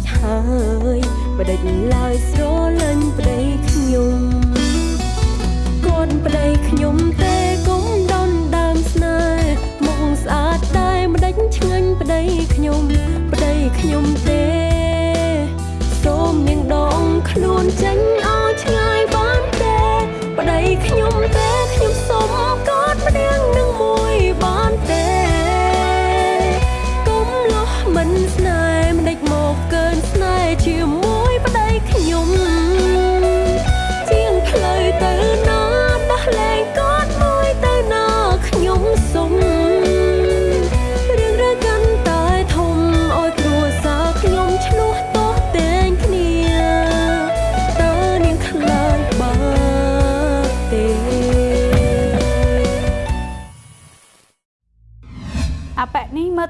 ចហើយបដិញឡើយស្រលាញ់ប្តីខ្ញុំគាត់ប្តីខ្ញុំទេកុំដនដើមស្នេហ៍មុខស្អាតតែម្ដេចឆ្ងាញ់ប្តីខ្ញុំប្តីខ្ញុំទេសូមនាងដងខ្លួនចេញ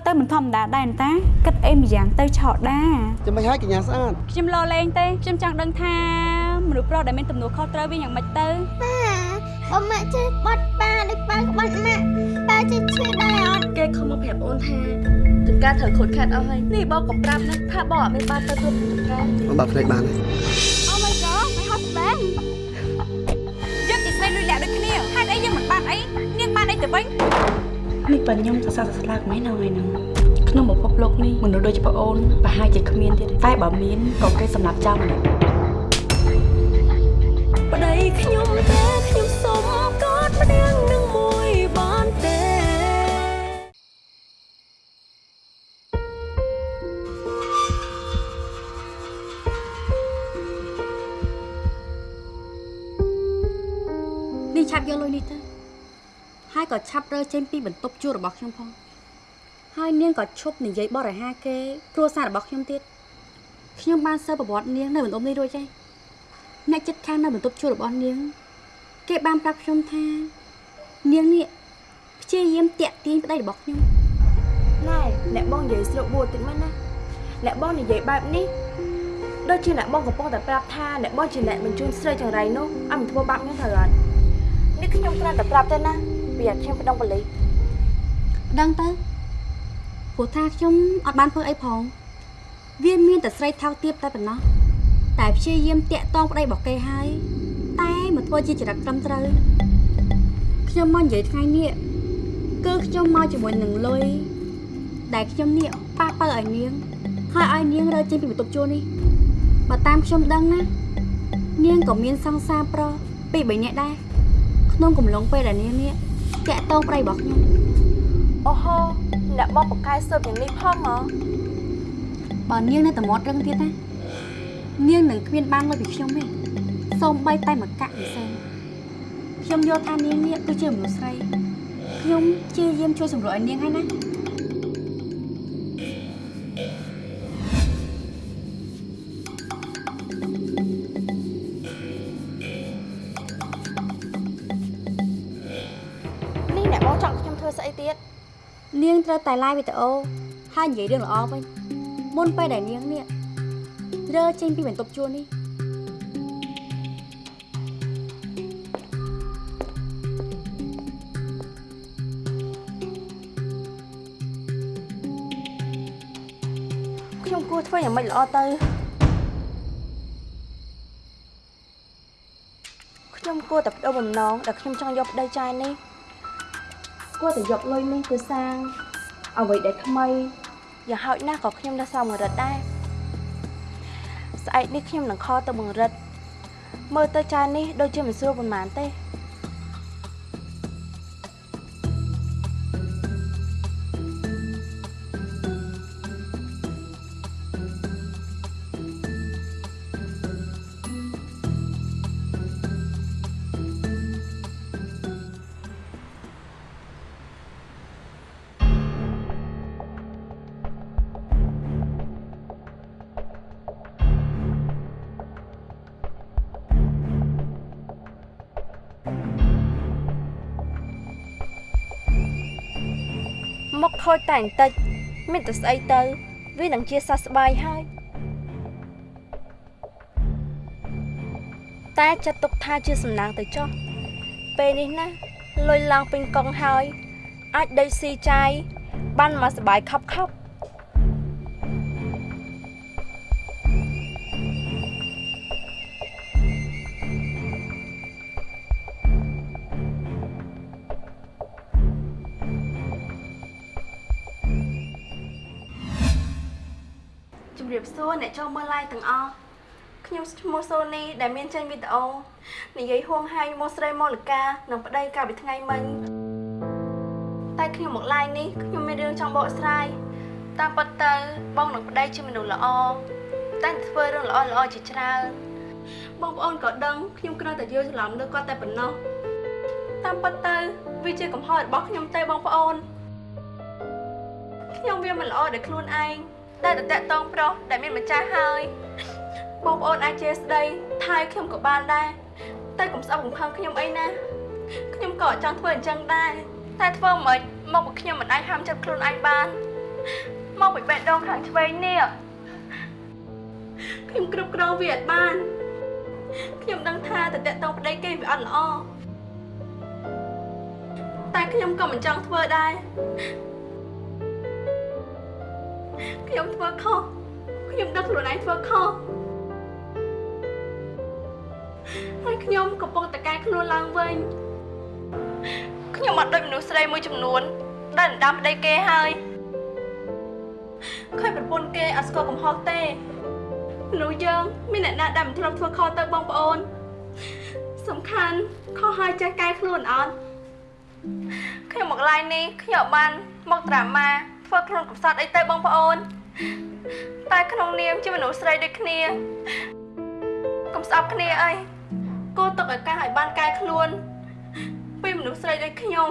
ទៅមិនធម្មតាដែរតាគិតអីម្យ៉ាងទៅឆោតដាចាំមិនហើយកញ្ញាស្អាតខ្ញុំលោលេងទេខ្ញុំចង់ដឹងថាមនុស្សប្រុសដែលមានទំនួលខុសត្រូវវាយ៉ាងម៉េចទៅប៉ាបើម៉ាក់ចេះបាត់ប៉ាដូចប៉ាក្បាត់ម៉ាក់ប៉ាចេះឈឺដែរអត់គេខំមកប្រាប់អូនថាចង្ការត្រូវខូចខាតអស់ហើយនេះបងកំប្រាប់ណាថាបងអត់មានបានទៅធ្វើចង្ការបងបើកភ្នែកបានទេអូ my god my husband យើងជាស្រីលុយលាក់ដូចគ្នាហេតុអីយើងមិនបានអីនាងបានអីទៅវិញ នេះបើខ្ញុំសរសើរស្លាកមិននៅថ្ងៃហ្នឹងក្នុងពិភពលោកនេះមនុស្សដូចជាប្អូនប្រហែលជាគ្មានទៀតតែបើមានក៏គេសម្រាប់ចោលម្នាក់ ក៏ឆាប់រើចេញពីបន្ទប់ជួលរបស់ខ្ញុំផងហើយនាងក៏ឈប់និយាយបរិហាគេគ្រួសាររបស់ខ្ញុំទៀតខ្ញុំបានសើប្រវត្តិនាងនៅបន្ទប់នេះរួចហើយអ្នកចិត្តខាងនៅបន្ទប់ជួលរបស់នាង គេបានប្រាប់ខ្ញុំថា នាងនេះព្យាយាមតាក់ទាញប្តីរបស់ខ្ញុំណែអ្នកបងនិយាយស្រុកបួតិចមែនណាអ្នកបងនិយាយបែបនេះដូចជាអ្នកបងកំពុងតែប្រាប់ថាអ្នកបងជាអ្នកបញ្ជូនស្រីចង្រៃនោះឲ្យមិនធ្វើបាបខ្ញុំត្រូវអត់នេះខ្ញុំគ្រាន់តែប្រាប់ទេណា ពីឲ្យខ្ញុំប្តឹងប៉ូលីសដឹងទៅព្រោះថាខ្ញុំអត់បានធ្វើអីផងវាមានតែស្រីថោកទាបតែប៉ុណ្ណោះតែព្យាយាមតាក់តងប្តីរបស់គេហើយតែមកធ្វើជាចរិតត្រឹមត្រូវខ្ញុំមកនិយាយថ្ងៃនេះគឺខ្ញុំមកជាមួយនឹងលុយដែលខ្ញុំនេះប៉ះបើឲ្យនាងហើយឲ្យនាងរើចេញពីបន្ទប់ជួលនេះបើតាមខ្ញុំដឹងណានាងក៏មានសង្សារប្រុសពីរបីនាក់ដែរក្នុងកំឡុងពេលដែលនាងនេះ តាក់តងប្តីរបស់ខ្ញុំអូហូអ្នកបងបកកែស៊ើបយ៉ាងនេះផងហ៎បើនាងនៅតែមាត់រឹងទៀតណានាងនឹងគ្មានបានលុយពីខ្ញុំទេសូម្បីតែមួយកាក់ពិសេសខ្ញុំយល់ថានាងនេះគឺជាមនុស្សស្រីខ្ញុំព្យាយាមជួយសម្រួលឲ្យនាងហើយណា ត្រូវតែ live វីដេអូហើយនិយាយរឿងល្អវិញមុនពេលដែលនាងនេះរើចេញពីបន្ទប់ជួលនេះខ្ញុំគួរធ្វើយ៉ាងម៉េចល្អទៅខ្ញុំគួរតែបដូរបំណងដែលខ្ញុំចង់យកប្តីចាយនេះគួរតែយកលុយនេះទៅសាង អ្វីដែលថ្មីយ៉ាងហោចណាស់ក៏ខ្ញុំនៅសល់បង្រិតដែរស្អែកនេះខ្ញុំនឹងខលទៅបង្រិតមើលទៅចាយនេះដូចជាមិនស្រួលប៉ុន្មានទេ ខូចតែបន្តិចមានតែស្អីទៅ វានឹងជាសះស្បើយហើយតែចាត់ទុកថាជាសំណាងទៅចុះពេលនេះណាលុយឡើងពេញកង់ហើយ អាចដេកស៊ីចាយបានមកសបាយខប់ខប់ សួរអ្នកចូលមើល live ទាំងអស់ខ្ញុំឈ្មោះសូនីដែលមានចេញវីដេអូនិយាយហួងហែងមកស្រីមូលកានិងប្តីកាលពីថ្ងៃមិញតែខ្ញុំមក live នេះខ្ញុំមានរឿងចង់បកស្រាយតាមពិតទៅបងនិងប្តីជាមនុស្សល្អតែធ្វើរឿងល្អល្អជាច្រើនបងប្អូនក៏ដឹងខ្ញុំគ្រាន់តែយល់ច្រឡំលើគាត់តែប៉ុណ្ណោះតាមពិតទៅវាជាកំហុសរបស់ខ្ញុំទេបងប្អូនខ្ញុំវាមិនល្អដោយខ្លួនឯង តែតតាក់តងប្រុសដែលមានម្ចាស់ហើយបងប្អូនអាចជាស្ដីថៃខ្ញុំក៏បានដែរតែកុំស្អប់កំផឹងខ្ញុំអីណាខ្ញុំក៏ចង់ធ្វើអញ្ចឹងដែរតែធ្វើមិនមកពីខ្ញុំមិនអាចហាមចិត្តខ្លួនឯងបានមកពីបេះដូងខាងឆ្វេងនេះខ្ញុំគ្រប់គ្រងវាអត់បានខ្ញុំដឹងថាតតាក់តងប្តីគេវាអត់ល្អតែខ្ញុំក៏មិនចង់ធ្វើដែរ ខ្ញុំធ្វើខុសខ្ញុំដឹងខ្លួនឯងធ្វើខុសហើយខ្ញុំកំពុងតែកែខ្លួនឡើងវិញខ្ញុំអត់ដូចមនុស្សស្រីមួយចំនួន ដែលដណ្ដើមប្តីគេហើយឃើញប្រពន្ធគេអត់ស្គាល់កំហុសទេមនុស្សយើងមានអ្នកណាដែលមិនធ្លាប់ធ្វើខុសទៅបងប្អូន សំខាន់ខុសហើយចេះកែខ្លួនអត់ខ្ញុំមកឡាយនេះខ្ញុំអត់បានមកត្រាម៉ា ធ្វើខ្លួនកំសត់អីទៅបងប្អូន តែក្នុងនាមជាមនុស្សស្រីដូចគ្នាកុំស្អប់គ្នាអីគោទុកឱកាសឲ្យបានកែខ្លួន ពីមនុស្សស្រីដូចខ្ញុំ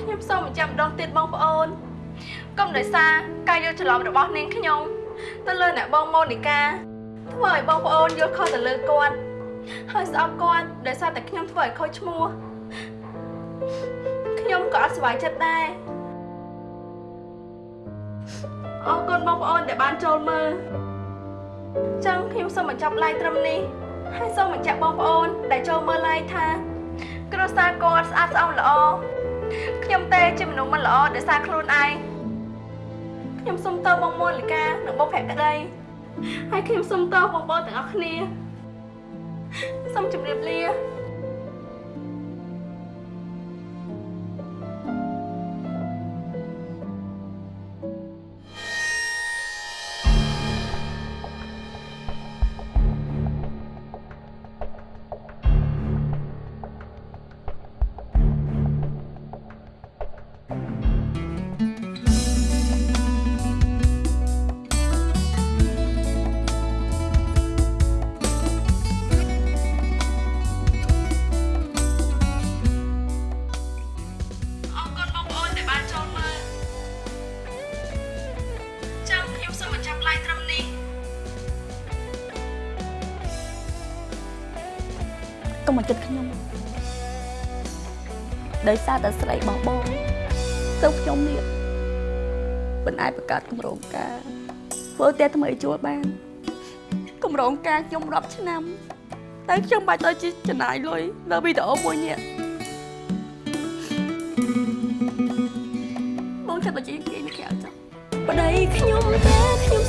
ខ្ញុំសូមបញ្ជាក់ម្ដងទៀតបងប្អូនកុំដោយសារការយល់ច្រឡំរបស់នាងខ្ញុំ ទៅលើអ្នកបងម៉ូនីកាធ្វើឲ្យបងប្អូនយល់ខុសទៅលើគាត់ ហើយស្អប់គាត់ដោយសារតែខ្ញុំធ្វើឲ្យខូចឈ្មោះខ្ញុំក៏អត់សុខចិត្តដែរអរគុណបងប្អូនដែលបានចូលមើលចឹងខ្ញុំសូមបញ្ចប់ live ត្រឹមនេះហើយសូមបញ្ជាក់បងប្អូន ដែលចូលមើល live ថា គ្រួសារគាត់ស្អាតស្អំល្អខ្ញុំទេជាមនុស្សមិនល្អដោយសារខ្លួនឯងខ្ញុំសូមតើបងមូលិកានិងបងភក្តីហើយខ្ញុំសូមតើបងប្អូនទាំងអស់គ្នា សូមជម្រាបលា កុំមកចិត្តខ្ញុំដោយសារតែស្រីរបស់បងទៅខ្ញុំនេះមិនអាចបង្កើតគម្រោងការធ្វើផ្ទះថ្មីជួលបានគម្រោងការខ្ញុំរាប់ឆ្នាំតែខ្ញុំបាច់ទៅជាចំណាយលុយលើវីដេអូមួយនេះបងចិត្តទៅជាគេនេះក្រៅចុះប្តីខ្ញុំតែខ្ញុំ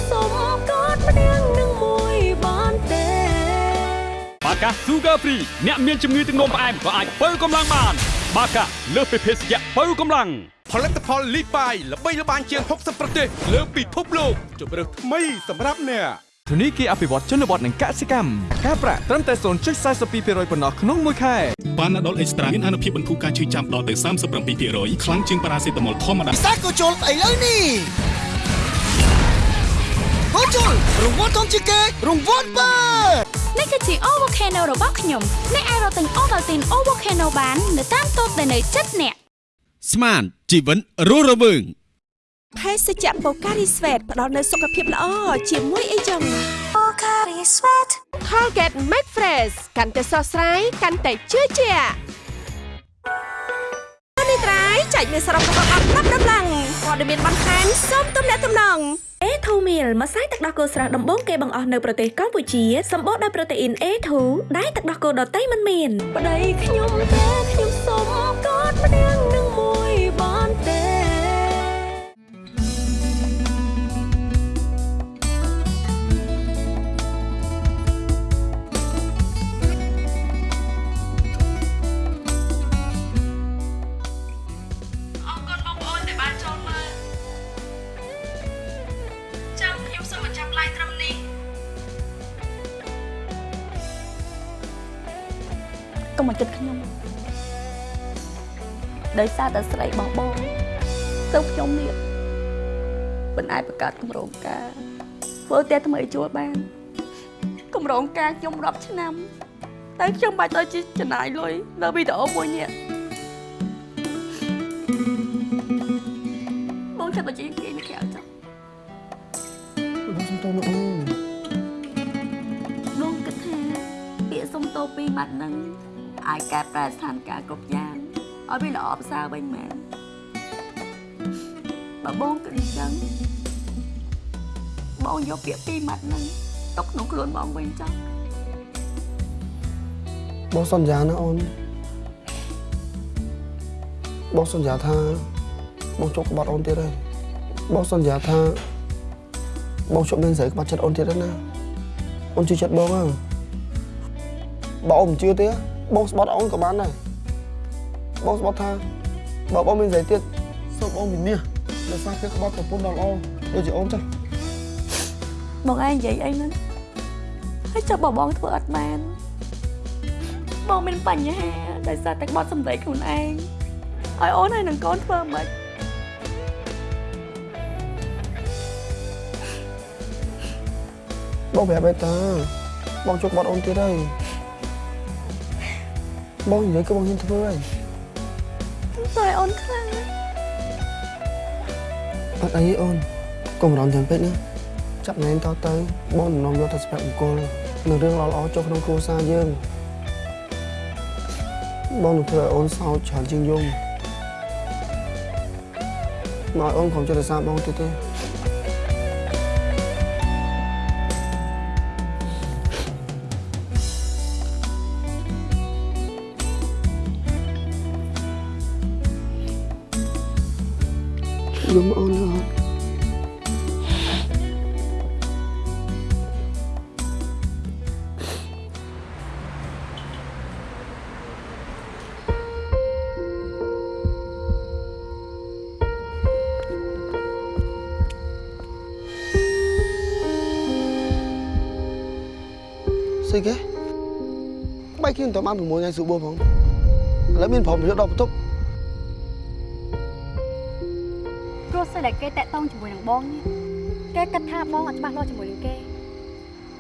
បាកា Sugar Free អ្នកមានជំងឺទឹកនោមផ្អែមក៏អាចបើកម្លាំងបាន បាកាលើសពីភេសជ្ជៈបើកម្លាំងផលិតផលលីបាយល្បីល្បាញជាង60ប្រទេសលើពិភពលោកជម្រើសថ្មីសម្រាប់អ្នកធនីគារអភិវឌ្ឍជនបទនិងកសិកម្មការប្រាក់ត្រឹមតែ0.42%ប៉ុណ្ណោះក្នុងមួយខែបានដុលអេកស្ត្រាមានអនុភាពបន្ធូរការឈឺចាំដល់ទៅ37%ខ្លាំងជាងប៉ារ៉ាសេតាមុលធម្មតាសាកូជុលស្អីលើនេះ កូជុលរង្វាន់ធំជាងគេរង្វាន់បើនេះគឺជា O Volcano របស់ខ្ញុំអ្នកអាចរកទិញ Ovaltine O Volcano បាននៅតាមតូបដែលនៅជិតអ្នកស្មានជីវិតរស់រវើងភេសជ្ជៈបូការីស្វេតផ្ដល់នូវសុខភាពល្អជាមួយអីចឹង Pocari Sweat Colgate Max Fresh កាន់តែស្រស់ស្រាយកាន់តែជឿជាក់នេះត្រៃចែកមានសរុបរបស់អត់ប្រាប់ដំឡើង ព័ត៌មានបន្ថែមសូមទំនាក់ទំនង A2 meal ម្សៅទឹកដោះគោស្រស់ដំបូងគេបង្អស់នៅប្រទេសកម្ពុជាសម្បូរដោយប្រូតេអ៊ីន A2 ដែលទឹកដោះគោដតៃមិនមានប្តីខ្ញុំទេខ្ញុំសុំកอดម្នាក់នឹង ដោយសារតែស្រីរបស់បងទៅខ្ញុំនេះមិនអាចបង្កើតគម្រោងការធ្វើផ្ទះថ្មីជួលបានគម្រោងការខ្ញុំរាប់ឆ្នាំតែខ្ញុំបាច់ទៅជាចំណាយលុយលើវីដេអូមួយនេះបងចាប់ទៅជាគេនៅក្រៅចុះបងសុំទោសលោកអូនបងគិតថាពាក្យសុំទោសពីរម៉ាត់ហ្នឹងអាចកែប្រែស្ថានភាពគ្រប់យ៉ាង ឲ្យវាល្អប្រសើរវិញមែនបើបងគិតអញ្ចឹងបងយកពាក្យពីរម៉ាត់ហ្នឹងទុកក្នុងខ្លួនបងវិញចុះបងសន្យាណាអូនបងសន្យាថាបងជប់ក្បត់អូនទៀតហើយបងសន្យាថាបងជប់មានស្រីក្បត់ចិត្តអូនទៀតហើយណាអូនជឿចិត្តបងហ៎បើអូនមិនជឿទេបងស្បត់អូនក៏បានដែរ បងស្បត់ថាបើបងមានស្រីទៀតសូមអូនមានមាសដោយសារគេក្បត់ប្រពន្ធដល់អូនដូចជាអូនចុះបងឯងនិយាយអីហ្នឹងហើយចុះបើបងធ្វើអត់បានបងមានបញ្ហាដោយសារតែក្បត់សម្ដីខ្លួនឯងឲ្យអូនហើយនឹងកូនធ្វើមិនបងប្រាប់ឯតាបងជប់ក្បត់អូនទៀតហើយបងនិយាយក៏បងហ៊ានធ្វើហើយ ទៅឲ្យអូនខ្លាំងអត់អីទេអូនកុំរំចាំពេកណាចាប់ណែនតទៅបងនឹងនាំយកទៅស្ពាក់បង្គោលនៅរឿងល្អៗចូលក្នុងគ្រួសារយើងបងនឹងធ្វើឲ្យអូនសោកច្រើនជាងយំមកឲ្យអូនកុំចិត្តរសារបងទៀតទេ យំអូនអត់ស្អីគេបែកគ្នាទៅបាន ព្រមយកដល់បន្ទប់ព្រោះសិនតែគេតាក់តងជាមួយនឹងបងនេះគេគិតថាបងអត់ច្បាស់លាស់ជាមួយនឹងគេ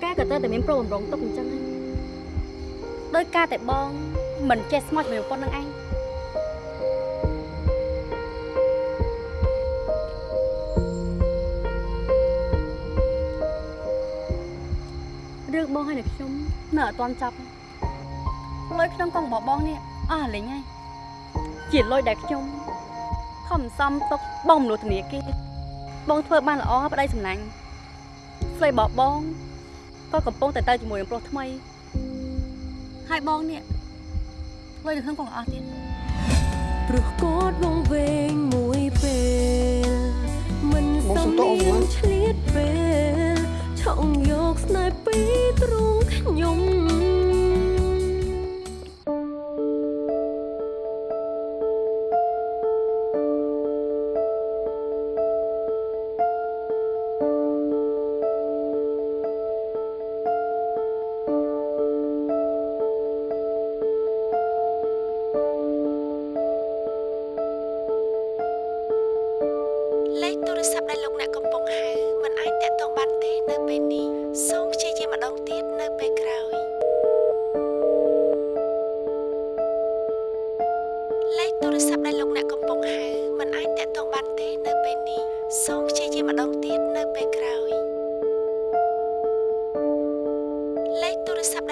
គេក៏ទៅតែមានប្រូបំរុងទុកអញ្ចឹងហ្នឹងដោយការតែបងមិនចេះស្មោះជាមួយប្រពន្ធនឹងឯងរឿងបងហើយនឹងខ្ញុំនៅអត់ទាន់ចប់លុយក្នុងកងរបស់បងនេះអស់លេងហើយជាលុយដែលខ្ញុំ ខំសំទុកបងមនុស្សធនាគារបងធ្វើបានល្អប្តីសំណាញ់ស្រីបបបងក៏កំពុងតែទៅជាមួយនឹងប្រុសថ្មីហើយបងនេះលុយនៅក្នុងកងអស់ទៀតព្រោះគាត់វងវែងមួយពេលមិនសមមានឆ្លៀតពេលឆក់យកស្នេហ៍ពីទ្រង់ខ្ញុំ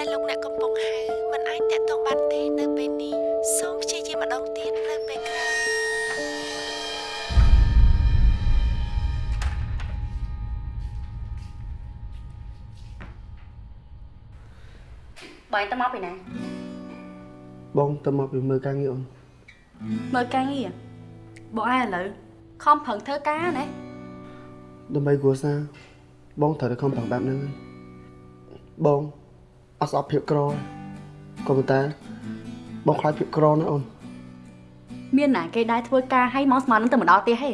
ដែលលោកអ្នកកំពុងហៅមិនអាចតាក់ទងបានទេនៅពេលនេះសូមព្យាយាមម្ដងទៀតនៅពេលក្រោយបងទៅមកពីណាបងទៅមកពីមើលការងារអូនមើលការងារបងឯងឥឡូវខំប្រឹងធ្វើការណាដើម្បីគ្រួសារបងត្រូវតែខំប្រឹងបែបហ្នឹងហើយបង អត់ស្អប់ភាពក្រក៏ប៉ុន្តែបងខ្លាចភាពក្រណាអូនមានណាគេដែរធ្វើការឲ្យមកស្មាននឹងទៅមកដល់ផ្ទះហេ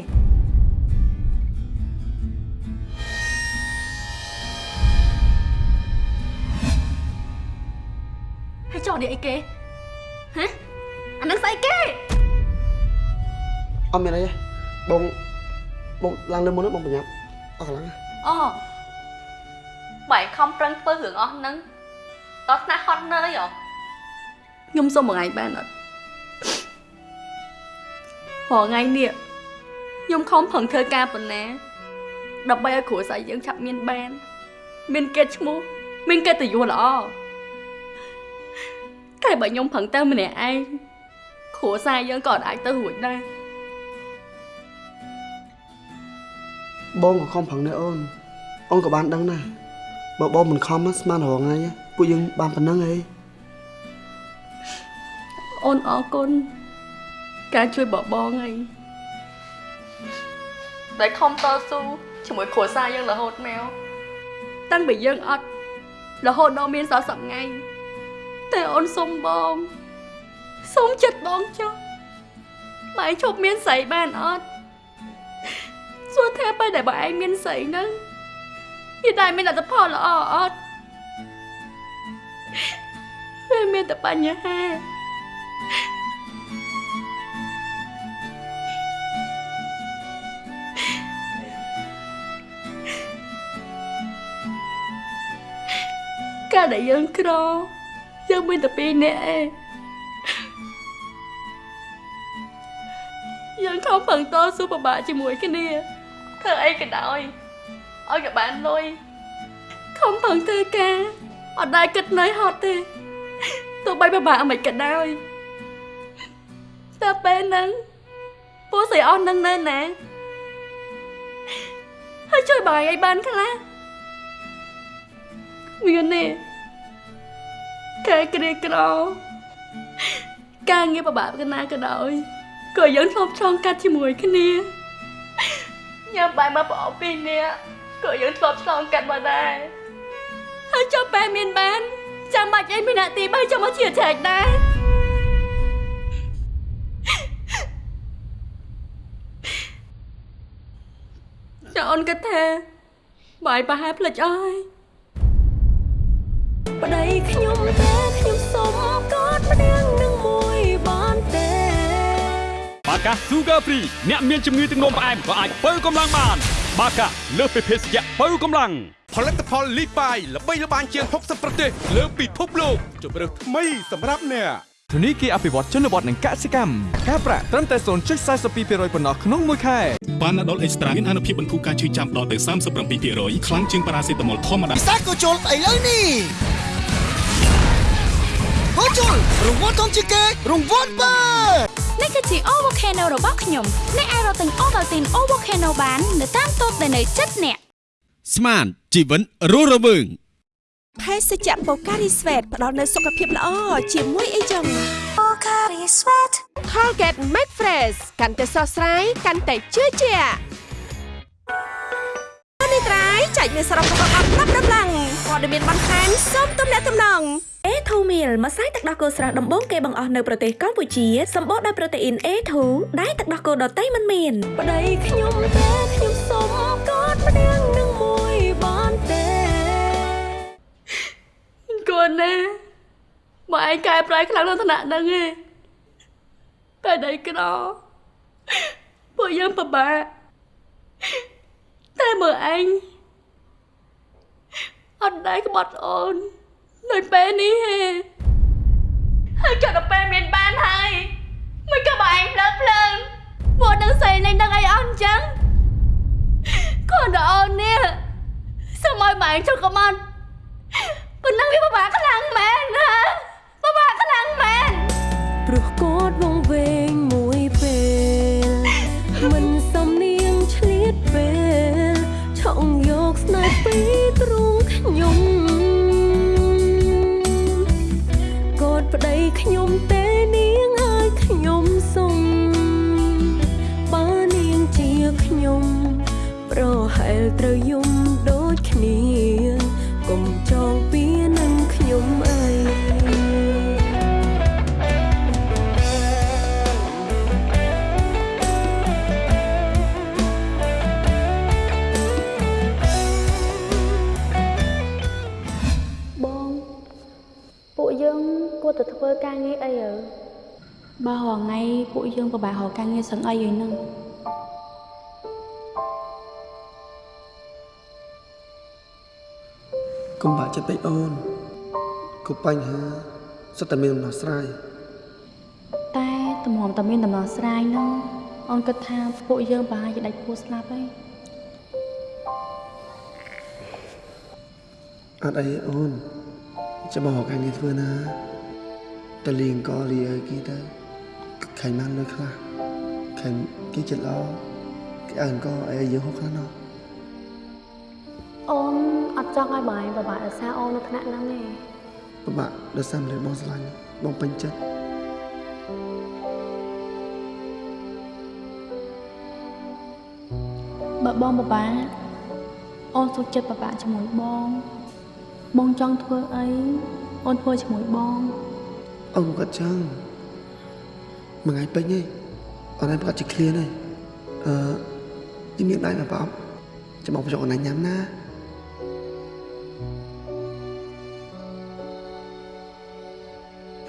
ហើយចោលនេះអីគេហ៎អានឹងស្អីគេអត់មានអីទេបងបងឡើងលើមុនហ្នឹងបងប្រញាប់អត់កន្លងណាអូបែរខំប្រឹងធ្វើរឿងអស់ហ្នឹង តោះស្នាក់ហត់នឿយហ៎ខ្ញុំសុំមួយថ្ងៃបានអត់រាល់ថ្ងៃនេះខ្ញុំខំប្រឹងធ្វើការប៉ុណ្ណាដើម្បីឲ្យគ្រួសារយើងឆាប់មានបាន មានកិត្តិឈ្មោះមានកិត្តិយសល្អតែបើខ្ញុំប្រឹងទៅម្នាក់ឯងគ្រួសារយើងក៏អាចទៅរួចដែរបងក៏ខំប្រឹងដែរអូនអូនក៏បានដឹងដែរបើបងមិនខំស្មានរងថ្ងៃ ពួកយើងបានប៉ុណ្្នឹងឯងអូនអរគុណការជួយបបងហើយដែលខំតស៊ូជាមួយគ្រួសារយើងរហូតមកតាំងពីយើងអត់រហូតដល់មានសល់សប្ងៃតែអូនសុំបងសុំចិត្តបងចុះបើឯងឈប់មានស្រីបានអត់សួរថាពេលដែលបើឯងមានស្រីហ្នឹងវាដែរមានអត្ថផលល្អអត់ វាមានតែបញ្ហាការដែលយើងក្រយើងមានតែពីរនាក់ឯងយើងខំប្រឹងតស៊ូពិបាកជាមួយគ្នាធ្វើអីក៏ដោយឲ្យក៏បានលុយខំប្រឹងធ្វើការ អត់ដែរគិតន័យហត់ទេទោះបីពិបាកមិនក៏ដោយតែពេលហ្នឹងពូស្រីអស់នឹងនៅណាហើយជួយបាយឲ្យបានខ្លះមានទេការក្រីក្រការងារពិបាកកណាក៏ដោយក៏យើងធ្លាប់ឆ្លងកាត់ជាមួយគ្នាញ៉ាំបាយមកប្រអប់ពីរនាក់ក៏យើងធ្លាប់ឆ្លងកាត់មកដែរ ហើយចុះបែមានបានចាំបាច់អីមាននាទីបើចាំមកជាចែកដែរចាអូនគិតថាបាយប្រហែលផ្លិចអស់ហើយប្តីខ្ញុំទេខ្ញុំសុំកอดម្នាក់នឹងមួយបានទេបាកា Sugar Free អ្នកមានជំងឺទឹកនោមផ្អែមក៏អាចបើកម្លាំងបាន បាកាលើសពីភេសជ្ជៈបើកម្លាំងផលិតផលលីបាយល្បីល្បាញជាង60ប្រទេសលើពិភពលោកជម្រើសថ្មីសម្រាប់អ្នកធនីគារអភិវឌ្ឍជនបទនិងកសិកម្មការប្រាក់ត្រឹមតែ0.42%ប៉ុណ្ណោះក្នុងមួយខែប៉ាណាដុលអេកស្ត្រាមានអនុភាពបន្ធូរការឈឺចាំដល់ទៅ37%ខ្លាំងជាងប៉ារ៉ាសេតាមុលធម្មតាសាកូជុលឥឡូវនេះកូជុលរង្វាន់ធំជាងគេរង្វាន់បើ នេះគឺជា O Volcano របស់ខ្ញុំអ្នកអាចរកទិញ Ovaltine O Volcano បាននៅតាមតូបដែលនៅជិតអ្នកស្មានជីវិនរស់រវើងភេសជ្ជៈ Pocari Sweat ផ្ដល់នូវសុខភាពល្អជាមួយអីចឹង Pocari Sweat Colgate Max Fresh កាន់តែស្រស់ស្រាយកាន់តែជឿជាក់នេះ ត្រៃចែកមានសរុបរបស់អត់ប្រាប់ដំឡើងព័ត៌មានបន្ថែមសូមទំនាក់ទំនង A2 meal ម្សៅទឹកដោះគោស្រស់ដំបូងគេបង្អស់នៅប្រទេសកម្ពុជាសម្បូរដោយប្រូតេអ៊ីន A2 ដែលទឹកដោះគោដតៃមិនមានប្តីខ្ញុំទេខ្ញុំសុំកอดម្នាក់នឹងមួយបានទេគួរណាបើឯងកែប្រែខ្លាំងក្នុងឋានៈហ្នឹងឯងតែដៃក្រពួកយើងពិបាក តែមើលឯងអត់ដែរក្បត់អូននៅពេលនេះហេហើយចុះដល់ពេលមានបានហើយមិនក៏បើឯងភ្លើភ្លើងពួកនឹងស្អីនឹងដឹងអីអស់អញ្ចឹងគាត់ដល់អូននេះសូមឲ្យបើឯងចុះកុំអត់ ប់បញ្ហាសុទ្ធតែមានដំណោះស្រាយតែតម្រាំតែមានដំណោះស្រាយហ្នឹងអូនគិតថាពួកយើងប្រហែលជាដាច់ពោះស្លាប់ហើយអត់អីអូនចាំមករកការងារធ្វើណាតលៀងក៏លីអើគីទៅខៃបានលុយខ្លះខៃគេចិត្តល្អគេអើក៏អីយើងហូបខ្លះណោះអូនអត់ចង់ឲ្យបងឯងពិបាកដោយសារអូននៅថ្នាក់ហ្នឹងទេ ពិបាកដោយសារម្លេះបងស្រឡាញ់បងពេញចិត្តបើបងពិបាកអូនសុខចិត្តពិបាកជាមួយបង បងចង់ធ្វើអីអូនធ្វើជាមួយបងអូនគាត់ចឹងមួយថ្ងៃពេញឯងអូនឯងប្រកាសជាឃ្លានហើយអឺជំនាញដៃមកប្រអប់ចាំមកបញ្ចុកអូនឯងញ៉ាំណា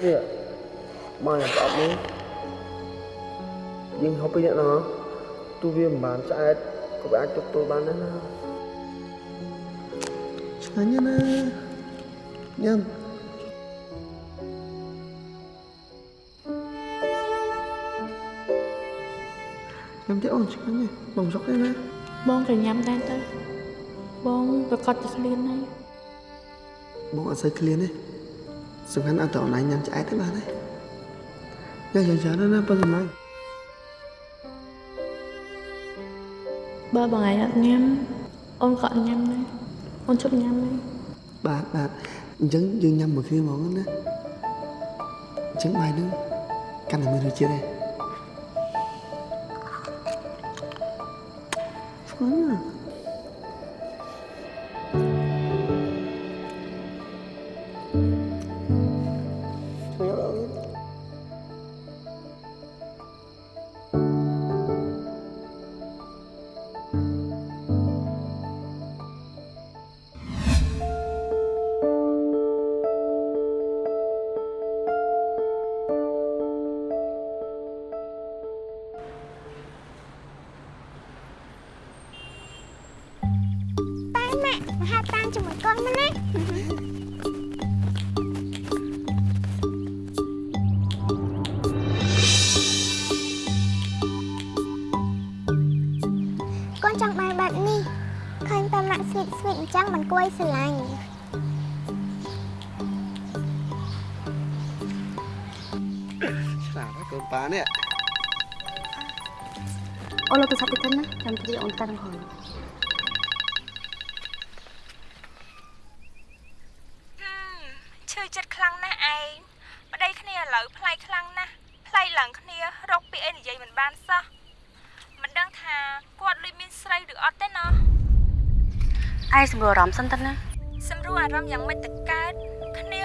នេះមកប្រអប់នេះយើងហូបពីអ្នកណោះទូវាមិនបានឆ្អែតក៏អាចទប់ទល់បានដែរណាឆ្ងាញ់ណាស់ញ៉ាំញ៉ាំទៀតអូនឆ្ងាញ់ណាស់បងសុកទេណាបងក៏ញ៉ាំដែរទៅបងប្រកាសតែឃ្លានហើយបងអត់សូវឃ្លានទេ សំខាន់អត់តអូនឯងញ៉ាំឆ្អែតទេបានទេញ៉ាំយ៉ាងច្រើនណាស់ប៉ុន្តែបើបងឯងអត់ញ៉ាំអូនក៏អត់ញ៉ាំ អញ្ចឹងមិនគួរឲ្យស្រឡាញ់ឆ្លាតណាស់កូនប៉ានេះអូនលើកទូរស័ព្ទតិចទៅណាចាំទីអូនតាំងហងឈឺចិត្តខ្លាំងណាស់ឯងប្តីគ្នាឥឡូវផ្លៃខ្លាំងណាស់ផ្លៃឡើងគ្នារកពីអីនិយាយមិនបានសោះមិនដឹងថាគាត់លុយមានស្រីឬអត់ទេណោះ ឯងសម្រួលអារម្មណ៍សិនទៅណាសម្រួលអារម្មណ៍យ៉ាងម៉េចទៅកើតគ្នា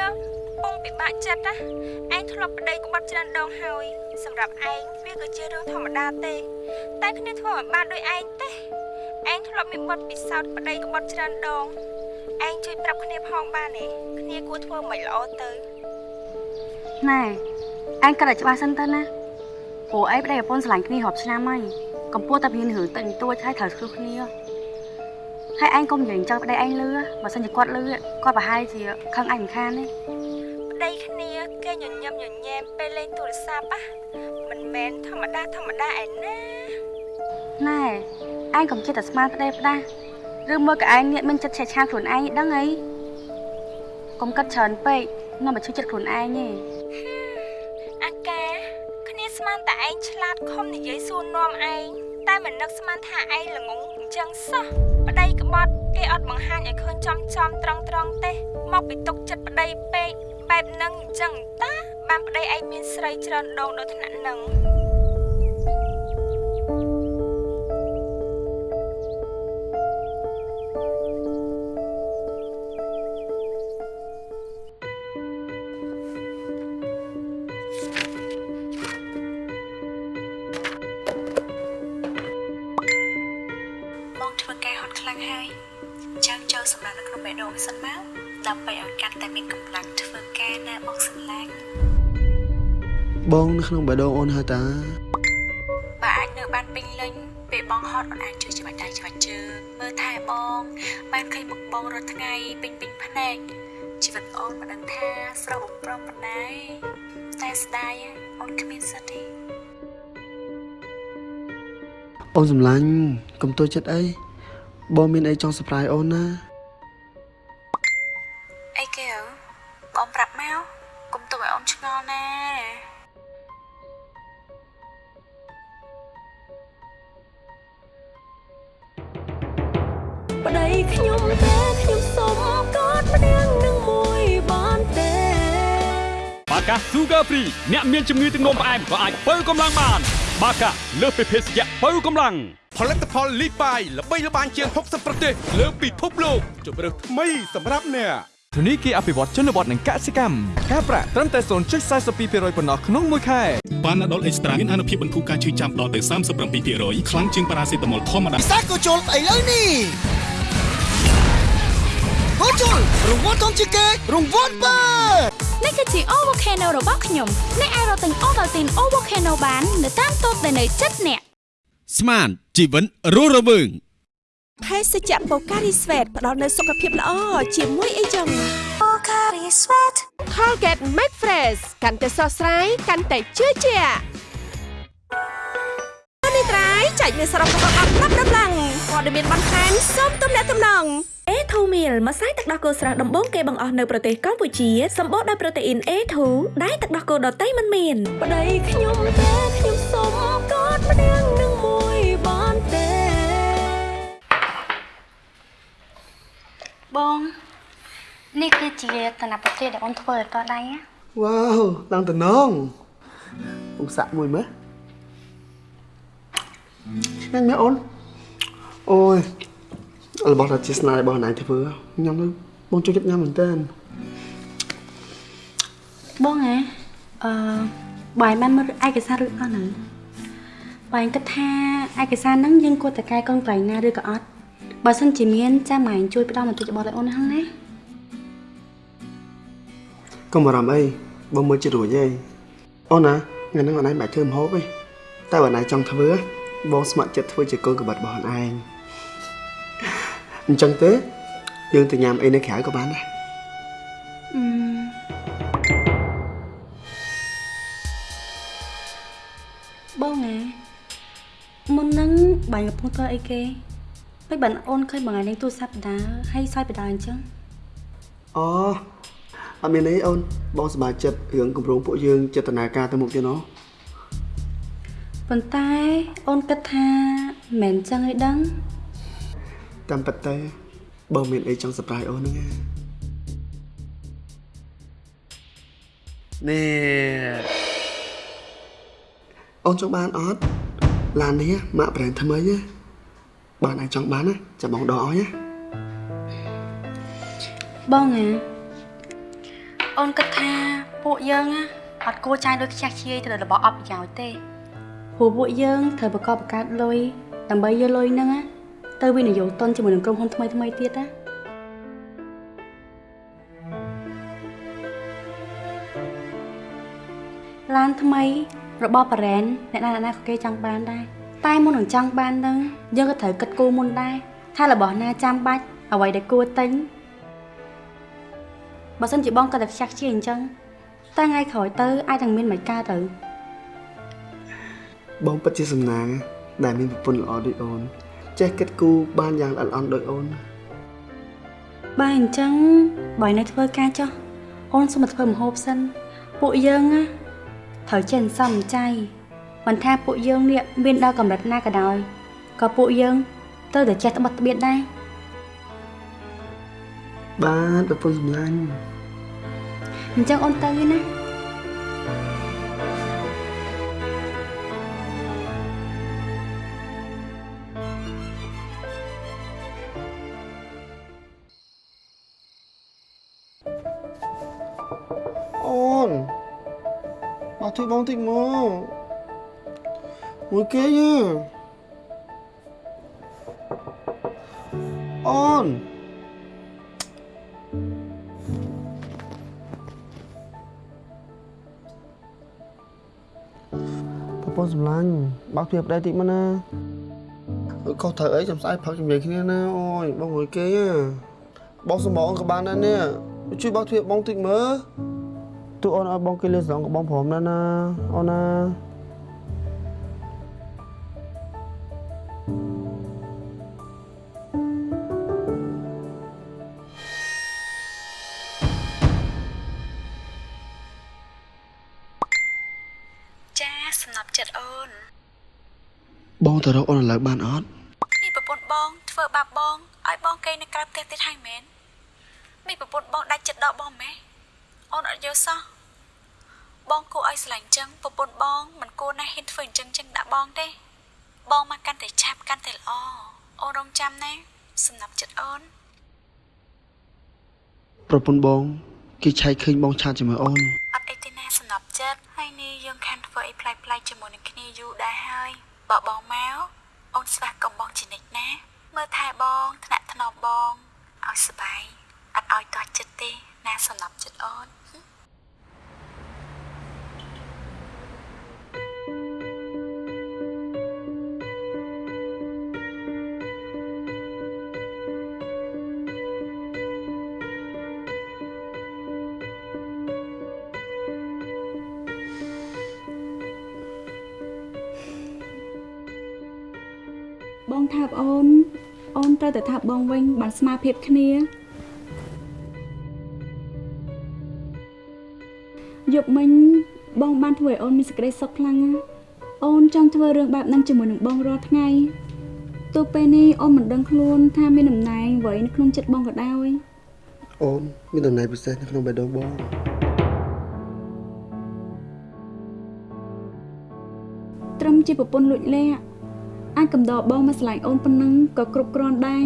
ពងពិបាកចិត្តណាឯងធ្លាប់ប្តីក្បត់ច្រើនដងហើយសម្រាប់ឯងវាគឺជារឿងធម្មតាទេ តែគ្នាធ្វើមិនបានដូចឯងទេឯងធ្លាប់មានបទពិសោធន៍ប្តីក្បត់ច្រើនដងឯងជួយប្រាប់គ្នាផងបានទេគ្នាគួរធ្វើមិនល្អទៅណែឯងគិតឲ្យច្បាស់សិនទៅណាព្រោះឯងប្តីប្រពន្ធស្រឡាញ់គ្នារាប់ឆ្នាំហើយកំពុងតែមានរឿងតិចបន្តួចហើយត្រូវឆ្លោះគ្នា ហើយឯងកុំនិយាយចង់ប្តីឯងលឺបើសិនជាគាត់លឺគាត់ប្រហែលជាខឹងឯងមិនខានទេប្តីគ្នាគេញញឹមញញែមពេលលេងទូរស័ព្ទណាមិនមែនធម្មតាធម្មតាឯណាណែឯងកុំចិត្តតែស្មានប្តីផ្ដាស់ឬមួយក៏ឯងងាកមានចិត្តឆេះឆាវខ្លួនឯងដឹងអីកុំកាត់ច្រើនពេកនាំមកជួយចិត្តខ្លួនឯងទេអាកាគ្នាស្មានតែឯងឆ្លាតខំនិយាយសួរនាំឯងតែមិននឹកស្មានថាឯងល្ងងអញ្ចឹងសោះ ប្តីក្បត់គេអត់បង្ហាញឲ្យឃើញចំចំត្រង់ត្រង់ទេ មកពីទុកចិត្តប្តីពេកបែបហ្នឹងអញ្ចឹងតាបានប្តីឯងមានស្រីច្រើនដងដល់ថ្នាក់ហ្នឹងបង ក្នុងបេះដូងអូនហើយតាបើអាចនៅបានពេញលេញពេលបងហត់អូនអាចជួយច្បាច់ដៃច្បាច់ជើងមើលថែបង បានឃើញមុខបងរាល់ថ្ងៃពេញពេញភ្នែកជីវិតអូនមិនដឹងថាស្រស់បំព្រងប៉ុណ្ណាតែស្ដាយអូនគ្មានសិទ្ធទេអូនសម្លាញ់កុំទួចចិត្តអីបងមានអីចង់ surprise អូនណា អ្នកមានជំងឺទឹកនោមផ្អែមក៏អាចបើកម្លាំងបាន បាកាលើសពីភេសជ្ជៈបើកម្លាំងផលិតផលលីបាយល្បីល្បាញជាង60ប្រទេសលើពិភពលោកជម្រើសថ្មីសម្រាប់អ្នកធនីគារអភិវឌ្ឍជនបទនិងកសិកម្មការប្រាក់ត្រឹមតែ0.42%ប៉ុណ្ណោះក្នុងមួយខែប៉ាណាដុលអេកស្ត្រាមានអនុភាពបន្ធូរការឈឺចាំដល់ទៅ37%ខ្លាំងជាងប៉ារ៉ាសេតាមុលធម្មតាពិសេសក៏ជុលឥឡូវនេះក៏ជុលរង្វាន់ធំជាងគេរង្វាន់បើ នេះគឺជា O Volcano របស់ខ្ញុំអ្នកអាចរកទិញ Ovaltine O Volcano បាននៅតាមតូបដែលនៅជិតអ្នកស្មានជីវិតរស់រវើងភេសជ្ជៈបូការីស្វេតផ្ដល់នូវសុខភាពល្អជាមួយអីចឹង Pocari Sweat Colgate Max Fresh កាន់តែស្រស់ស្រាយកាន់តែជឿជាក់នេះ ត្រៃចែកមានសរុបរបស់អត់ប្រាប់ដំឡើងព័ត៌មានបន្ថែមសូមទំនាក់ទំនង A2 meal ម្សៅទឹកដោះគោស្រស់ដំបូងគេបង្អស់នៅប្រទេសកម្ពុជាសម្បូរដោយប្រូតេអ៊ីន A2 ដែលទឹកដោះគោដតៃមិនមានប្តីខ្ញុំទេខ្ញុំសុំកอดម្នាក់នឹងមួយបានទេបងនេះគឺជាតនប្រទេសដែលអូនធ្វើឲ្យតដៃណាវ៉ាវឡើងតំណងពុកសាក់មួយមើល ឆ្ងាញ់មែនអូនអូយរបស់ដែលជាស្នាដៃរបស់ណៃធ្វើញ៉ាំទៅបងចូលចិត្តញ៉ាំមែនតើបងហ៎អឺបាយបានមើលឯកសាររួចអស់ហ្នឹងបាយគិតថាឯកសារហ្នឹងយើងគួរតែកែកងកន្លែងណាឬក៏អត់បើសិនជាមានចាំម៉ែជួយផ្ដល់បន្តិចរបស់ឲ្យអូនហ្នឹងណាកុំបារម្ភអីបងមើលចិត្តរួចទេអូនណាថ្ងៃហ្នឹងអូនឯងមិនបាច់ធ្វើម្ហូបទេតែបើណៃចង់ធ្វើ បងស្ម័គ្រចិត្តធ្វើជាកូនកបិតរបស់អូនឯងអញ្ចឹងទេយើងទៅញ៉ាំអីនៅក្រៅក៏បានដែរអឺបងណាមុនហ្នឹងបាយកំពុងធ្វើអីគេពេលបានអូនឃើញបងឯងលេងទូរស័ព្ទបណ្ដាហើយសើចបណ្ដាអញ្ចឹងអូអត់មានអីអូនបងសប្បាយចិត្តរឿងគម្រោងពួកយើងចេតនាការទៅមុខទៀតណោះ ប៉ុន្តែអូនគិតថាមិនមែនចឹងឯដឹងតាមពិតទៅបងមានអីចង់ surprise អូនហ្នឹងណានេះអូនចង់បានអត់ឡាននេះម៉ាក់ប្រេនថ្មីណាបានឯងចង់បានណាចាំបងដកឲ្យណាបងណាអូនគិតថាពួកយើងណាអត់គួរចាយលុយខ្ជះខ្ជាយទៅលើរបស់អត់ប្រយោជន៍ទេ ព្រោះពួកយើងត្រូវប្រកបបង្កើតលុយដើម្បីយកលុយហ្នឹងណាទៅវិនិយោគទុនជាមួយនឹងក្រុមហ៊ុនថ្មីថ្មីៗទៀតណាឡានថ្មីរបស់បារ៉ែនអ្នកណាអ្នកណាក៏គេចង់បានដែរតែមុននឹងចង់បានហ្នឹងយើងក៏ត្រូវគិតគូរមុនដែរថារបស់ណាចាំបាច់អ្វីដែលគួរទិញបើសិនជាបងគាត់តែខ្ជះខ្ជាយអញ្ចឹងតែថ្ងៃក្រោយទៅអាចនឹងមានមិនកើតទៅ បងពិតជាសំណាងដែលមានប្រពន្ធល្អដូចអូន ចេះគិតគូរបានយ៉ាងល្អិតល្អន់ដូចអូនបើអញ្ចឹងបើនៅធ្វើការចុះអូនសុំមកធ្វើម្ហូបសិន ពួកយើងណាត្រូវចេះសំចៃមិនថាពួកយើងនេះមានដល់កម្រិតណាក៏ដោយក៏ពួកយើងត្រូវតែចេះត្បិតត្បៀតដែរបាទប្រពន្ធសម្លាញ់អញ្ចឹងអូនទៅណា មកជួយបងតិចមកមួយគេយអូនប្រពន្ធសម្លាញ់បើកទ្វារប្តីតិចមកណាខុសត្រូវអីចាំស្អែកផឹកជាមួយគ្នាណាអូយបងមួយគេហ៎បងសម្បងក៏បានដែរនេះជួយបើកទ្វារបងតិចមើល ទូអូនឲ្យបងគេលេស្រងกับបងព្រមណាណាអូនណាចាសំណប់ចិត្តអូន បងទៅរកអូនឥឡូវបានអត់នេះប្រពន្ធបង ធ្វើបាបបងឲ្យបងកេងនៅក្រៅផ្ទះទៀតហើយមែននេះប្រពន្ធបងដាច់ចិត្តដល់បងម៉េះ អូនអត់យល់សោះបងគួរឲ្យស្រឡាញ់ចឹងប្រពន្ធបងមិនគួរណាហ៊ានធ្វើអញ្ចឹងចឹងដាក់បងទេ បងមកកាន់តែឆាប់កាន់តែល្អអូនរងចាំណាសំណប់ចិត្តអូនប្រពន្ធបងគេឆែកឃើញបងឆាតជាមួយអូនអត់អីទេណាសំណប់ចិត្តហើយនេះយើងខានធ្វើអីប្លែកៗជាមួយនឹងគ្នាយូរដែរហើយបើបងមកអូនស្វាគមន៍បងជានិច្ចណា មើលថែបងថ្នាក់ថ្នមបងឲ្យសុបាយអត់ឲ្យទាស់ចិត្តទេណាសំណប់ចិត្តអូន បងថាបអូន អូនត្រូវតែថាបបងវិញបានស្មារភាពគ្នាយប់មិញបងបានធ្វើឲ្យអូនមានសេចក្តីសុខខ្លាំងណាស់អូនចង់ធ្វើរឿងបែបហ្នឹងជាមួយនឹងបងរាល់ថ្ងៃទោះពេលនេះអូនមិនដឹងខ្លួនថាមានតំណែងអ្វីនៅក្នុងចិត្តបងក៏ដោយអូនមានតំណែងពិសេសនៅក្នុងបេះដូងបងត្រឹមជាប្រពន្ធលួចលាក់ អាចកំដរបងមកឆ្លាញ់អូនប៉ុណ្ណឹងក៏គ្រប់គ្រាន់ដែរ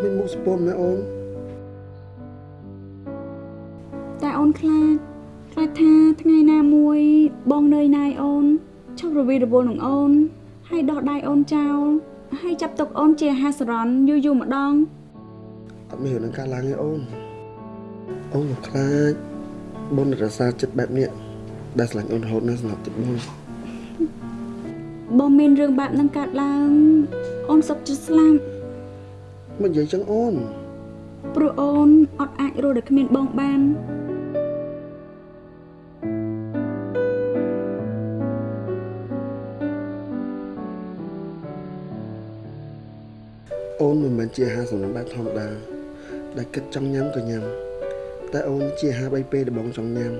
មានមុខស្ពមណាអូនតែអូនខ្លាចខ្លាចថាថ្ងៃណាមួយបងនឿយណាយអូនឈប់រវីរវល់នឹងអូន ហើយដោះដៃអូនចោលហើយចាប់ទុកអូនជាអាហារសរន់យូរយូរម្ដងអត់មានរឿងនឹងកើតឡើងទេអូន អូនមកខ្លាចបងនឹងរសារចិត្តបែបនេះដែលស្រឡាញ់អូនរហូតណាស់សម្រាប់ចិត្តបងបងមានរឿងបែបហ្នឹងកើតឡើងអូនសុខចិត្តស្លាប់មិននិយាយចឹងអូនព្រោះអូនអត់អាចរស់ដោយគ្មានបងបានអូនមិនមែនជាអាហារសម្រន់បែបធម្មតាដែលគិតចង់ញ៉ាំក៏ញ៉ាំ តែអូនជាអាហារបីពេលដែលបងចង់ញ៉ាំ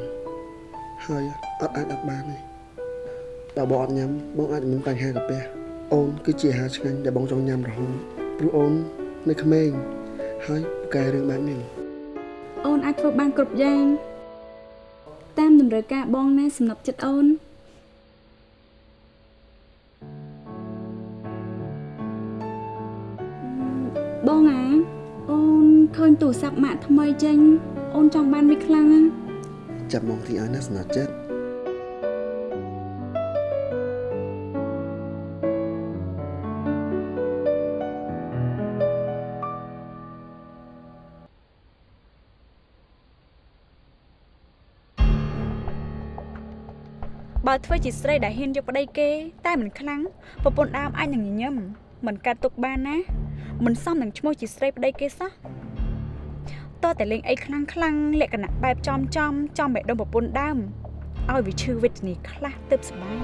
ហើយអត់អាចអត់បានទេបើបងអត់ញ៉ាំបងអាចមានបញ្ហាកាពះអូនគឺជាអាហារឆ្ងាញ់ដែលបងចង់ញ៉ាំរហូតព្រោះអូននៅក្មេងហើយពូកែរឿងបែបនេះអូនអាចធ្វើបានគ្រប់យ៉ាងតាមតម្រូវការបងណាសំណប់ចិត្តអូនបងអាអូនឃើញទូរស័ព្ទម៉ាក់ថ្មីចេញ អូនចង់បានវាខ្លាំងណាស់ចាប់មកទីឲ្យណាស្នាចិត្តបើធ្វើជាស្រីដែលហ៊ានយកប្តីគេ តែមិនខ្លាំងប្រពន្ធដើមអាចនឹងញញឹមមិនកាត់ទុកបានណាមិនសមនឹងឈ្មោះជាស្រីប្តីគេសោះ តើតែលេងអីខ្លាំងខ្លាំងលក្ខណៈបែបចំចំចំបេះដូងប្រពន្ធដើមឲ្យវាឈឺវេទនាខ្លះទៅសប្បាយ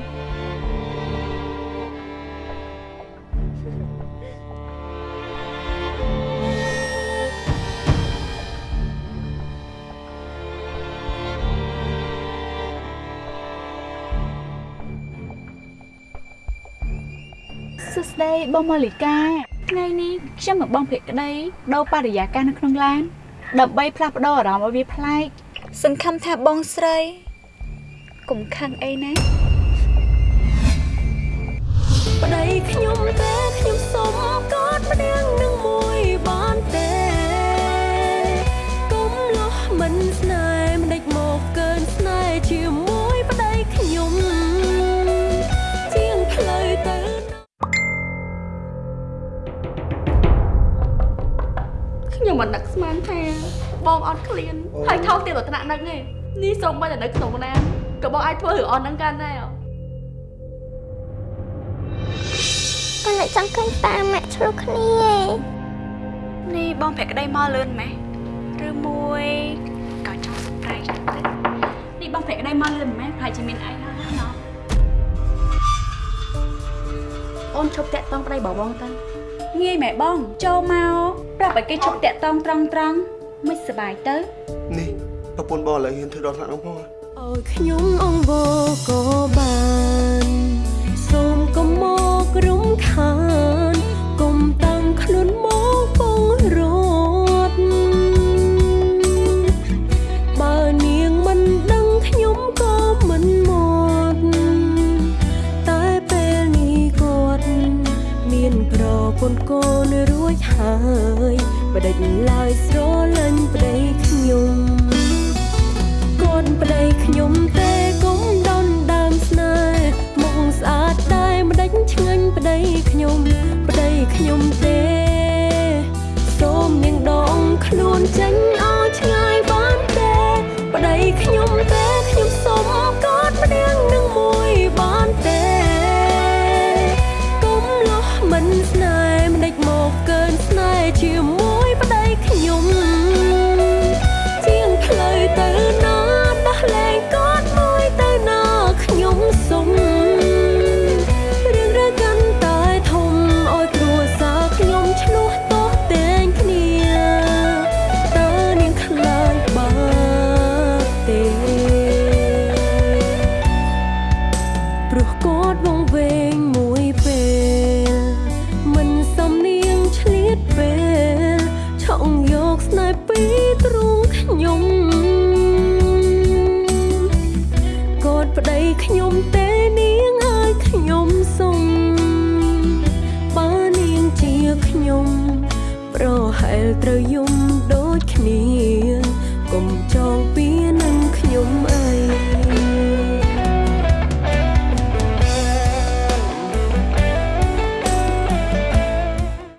សួស្តីបងម៉ូលីកាថ្ងៃនេះខ្ញុំមកបងភក្តីដោបរិយាកាសនៅក្នុងឡាន ដើម្បីផ្លាស់ប្ដូរអារម្មណ៍ឲ្យវាប្លែកសង្ឃឹមថាបងស្រីកុំខឹងអីណាប្តីខ្ញុំទេ ខ្ញុំមិននឹកស្មានថាបងអត់ឃ្លានហើយថោកទៀតដល់ថ្នាក់នឹកទេនេះសូម្បីតែនៅក្នុងណានក៏បងអាចធ្វើរឿងអស់ហ្នឹងកាន់ដែរគាត់តែចង់ឃើញតាម៉ាក់ឆ្លុះគ្នានេះបងភក្តីមកលឿនម៉េះឬមួយក៏ចង់សប្រៃទៅនេះបងភក្តីមកលឿនម៉េះប្រហែលជាមានអីហើយណោះអូនឈប់តាក់តងប្តីបងបងទៅ ងាយម៉ែបង ចូលមកប្រាប់ឲ្យគេឈប់តាក់តងត្រង់ត្រង់មិនសប្បាយទៅនេះប្រពន្ធបងឥឡូវហ៊ានធ្វើដល់ថ្នាក់នោះផងហ៎ឲ្យខ្ញុំអង្វរក៏បានសូមកុំមករំខាន ចហើយបដិញឡើយស្រលាញ់ប្តីខ្ញុំគាត់ប្តីខ្ញុំទេកុំដនដើមស្នេហ៍មុខស្អាតតែមិនដេញឆ្ងាញ់ប្តីខ្ញុំប្តីខ្ញុំទេ